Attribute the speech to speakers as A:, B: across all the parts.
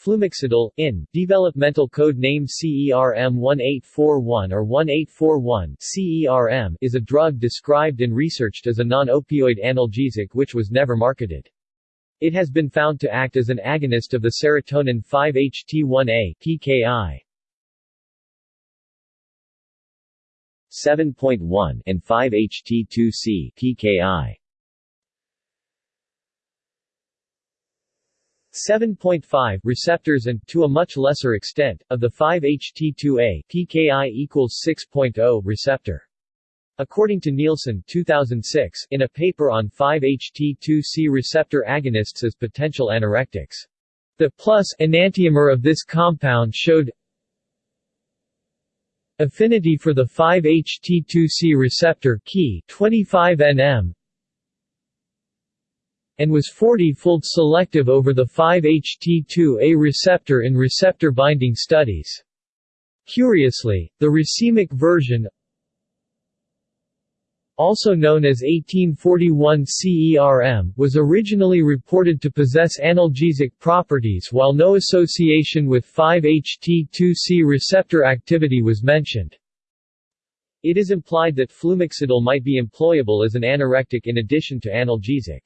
A: Flumexadol, in, developmental code name CERM 1841 or 1841 CERM is a drug described and researched as a non-opioid analgesic which was never marketed. It has been found to act as an agonist of the serotonin 5-HT1A PKI. 7.1 and 5-HT2C PKI. 7.5 receptors and, to a much lesser extent, of the 5-HT2A PKI equals 6.0 receptor. According to Nielsen 2006, in a paper on 5-HT2C receptor agonists as potential anorectics, the plus enantiomer of this compound showed affinity for the 5-HT2C receptor key 25 nm and was 40-fold selective over the 5-HT2A receptor in receptor binding studies. Curiously, the racemic version also known as 1841 CERM, was originally reported to possess analgesic properties while no association with 5-HT2C receptor activity was mentioned. It is implied that flumexadol might be employable as an anorectic in addition to analgesic.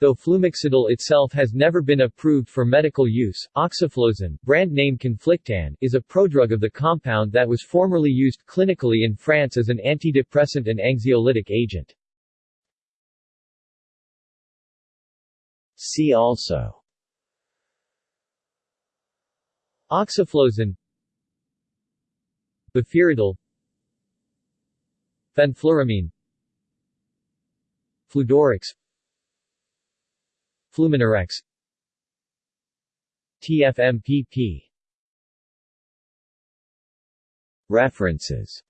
A: Though flumexadol itself has never been approved for medical use, oxaflozane, brand name Conflictan, is a prodrug of the compound that was formerly used clinically in France as an antidepressant and anxiolytic agent. See also Oxaflozane Befiradol Fenfluramine Fludorex Fluminorex TFMPP References